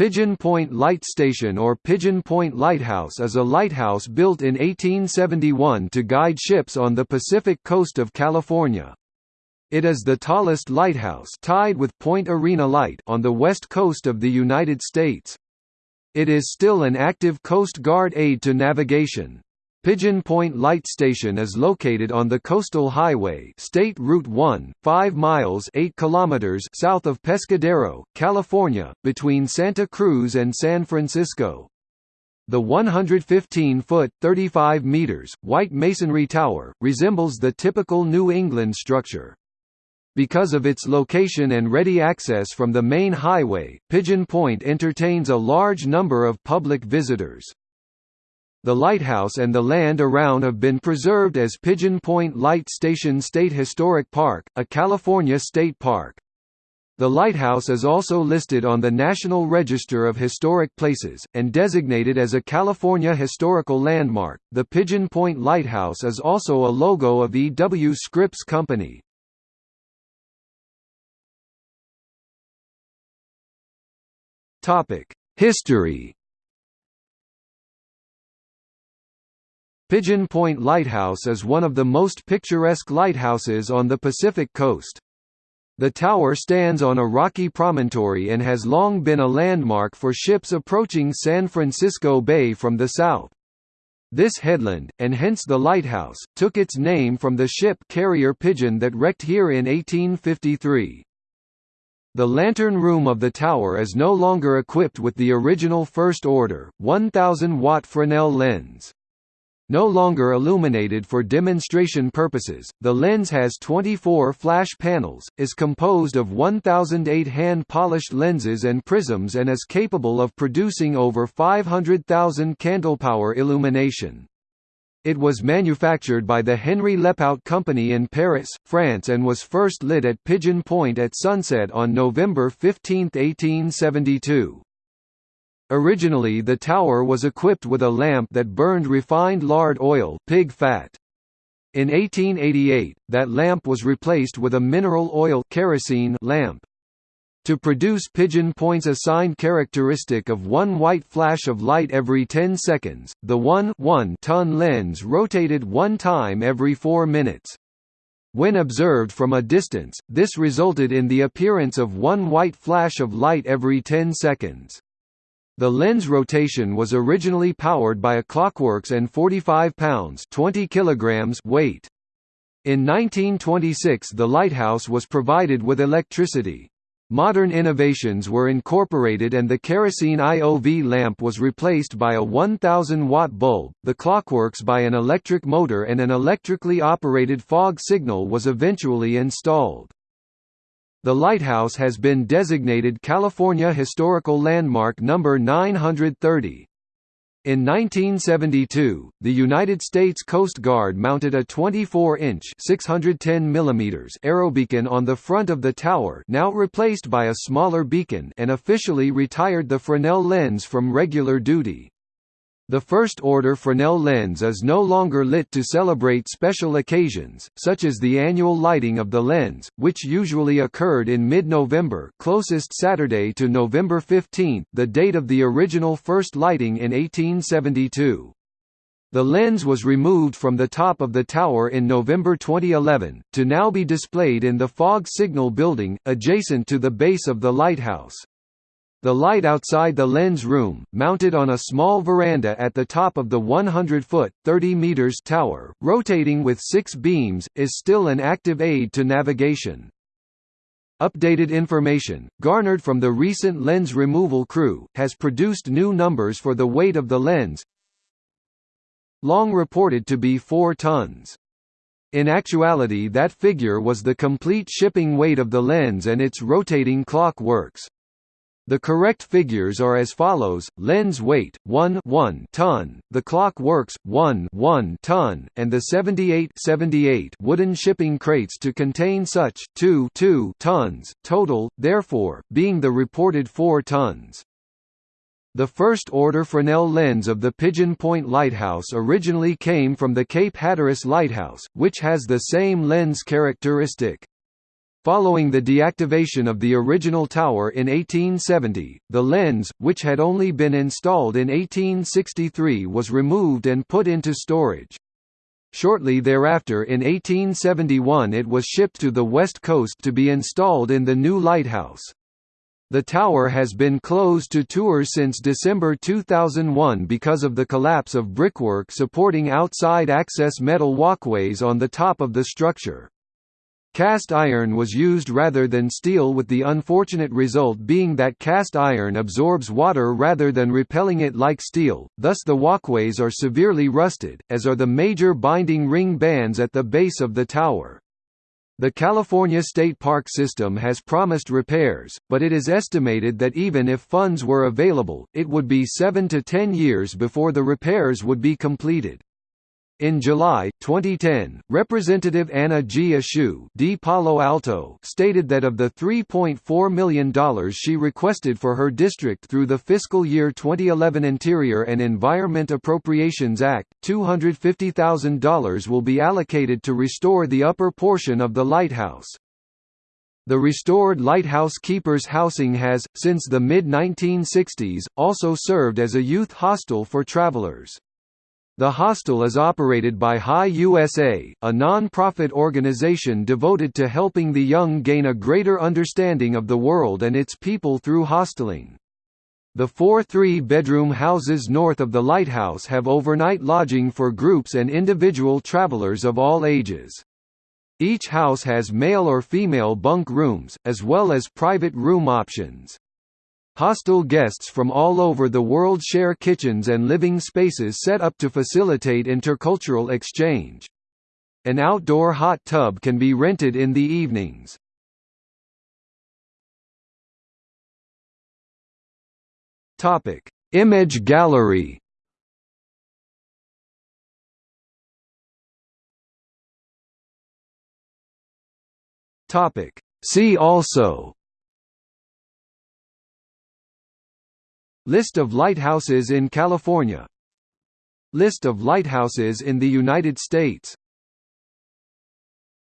Pigeon Point Light Station or Pigeon Point Lighthouse is a lighthouse built in 1871 to guide ships on the Pacific coast of California. It is the tallest lighthouse tied with Point Arena Light on the west coast of the United States. It is still an active Coast Guard aid to navigation. Pigeon Point Light Station is located on the Coastal Highway State Route 1, 5 miles 8 kilometers south of Pescadero, California, between Santa Cruz and San Francisco. The 115-foot (35 meters) white masonry tower, resembles the typical New England structure. Because of its location and ready access from the main highway, Pigeon Point entertains a large number of public visitors. The lighthouse and the land around have been preserved as Pigeon Point Light Station State Historic Park, a California state park. The lighthouse is also listed on the National Register of Historic Places, and designated as a California Historical Landmark. The Pigeon Point Lighthouse is also a logo of E. W. Scripps Company. History Pigeon Point Lighthouse is one of the most picturesque lighthouses on the Pacific coast. The tower stands on a rocky promontory and has long been a landmark for ships approaching San Francisco Bay from the south. This headland, and hence the lighthouse, took its name from the ship carrier Pigeon that wrecked here in 1853. The lantern room of the tower is no longer equipped with the original first order, 1000-watt Fresnel lens. No longer illuminated for demonstration purposes, the lens has 24 flash panels, is composed of 1008 hand-polished lenses and prisms and is capable of producing over 500,000 candlepower illumination. It was manufactured by the Henry Lepaute Company in Paris, France and was first lit at Pigeon Point at sunset on November 15, 1872. Originally the tower was equipped with a lamp that burned refined lard oil pig fat. In 1888, that lamp was replaced with a mineral oil kerosene lamp. To produce Pigeon Point's assigned characteristic of one white flash of light every 10 seconds, the 1 ton lens rotated one time every 4 minutes. When observed from a distance, this resulted in the appearance of one white flash of light every 10 seconds. The lens rotation was originally powered by a Clockworks and 45 pounds 20 kilograms weight. In 1926 the lighthouse was provided with electricity. Modern innovations were incorporated and the kerosene IOV lamp was replaced by a 1000-watt bulb, the Clockworks by an electric motor and an electrically operated fog signal was eventually installed. The lighthouse has been designated California Historical Landmark No. 930. In 1972, the United States Coast Guard mounted a 24-inch (610 mm) aerobeacon on the front of the tower, now replaced by a smaller beacon, and officially retired the Fresnel lens from regular duty. The first-order Fresnel lens is no longer lit to celebrate special occasions, such as the annual lighting of the lens, which usually occurred in mid-November closest Saturday to November 15, the date of the original first lighting in 1872. The lens was removed from the top of the tower in November 2011, to now be displayed in the fog signal building, adjacent to the base of the lighthouse. The light outside the lens room, mounted on a small veranda at the top of the 100-foot (30 meters) tower, rotating with six beams, is still an active aid to navigation. Updated information, garnered from the recent lens removal crew, has produced new numbers for the weight of the lens long reported to be 4 tons. In actuality that figure was the complete shipping weight of the lens and its rotating clock works. The correct figures are as follows: lens weight 1 1 ton, the clock works 1 1 ton, and the 78 78 wooden shipping crates to contain such 2 2 tons total, therefore being the reported 4 tons. The first-order Fresnel lens of the Pigeon Point Lighthouse originally came from the Cape Hatteras Lighthouse, which has the same lens characteristic. Following the deactivation of the original tower in 1870, the lens, which had only been installed in 1863 was removed and put into storage. Shortly thereafter in 1871 it was shipped to the west coast to be installed in the new lighthouse. The tower has been closed to tours since December 2001 because of the collapse of brickwork supporting outside access metal walkways on the top of the structure. Cast iron was used rather than steel with the unfortunate result being that cast iron absorbs water rather than repelling it like steel, thus the walkways are severely rusted, as are the major binding ring bands at the base of the tower. The California State Park System has promised repairs, but it is estimated that even if funds were available, it would be 7 to 10 years before the repairs would be completed. In July 2010, Representative Anna G. Eshoo D. Palo Alto stated that of the $3.4 million she requested for her district through the fiscal year 2011 Interior and Environment Appropriations Act, $250,000 will be allocated to restore the upper portion of the lighthouse. The restored Lighthouse Keepers Housing has, since the mid-1960s, also served as a youth hostel for travelers. The hostel is operated by High USA, a non-profit organization devoted to helping the young gain a greater understanding of the world and its people through hosteling. The four three-bedroom houses north of the lighthouse have overnight lodging for groups and individual travelers of all ages. Each house has male or female bunk rooms, as well as private room options. Hostel guests from all over the world share kitchens and living spaces set up to facilitate intercultural exchange. An outdoor hot tub can be rented in the evenings. Topic: Image gallery. Topic: See also List of lighthouses in California. List of lighthouses in the United States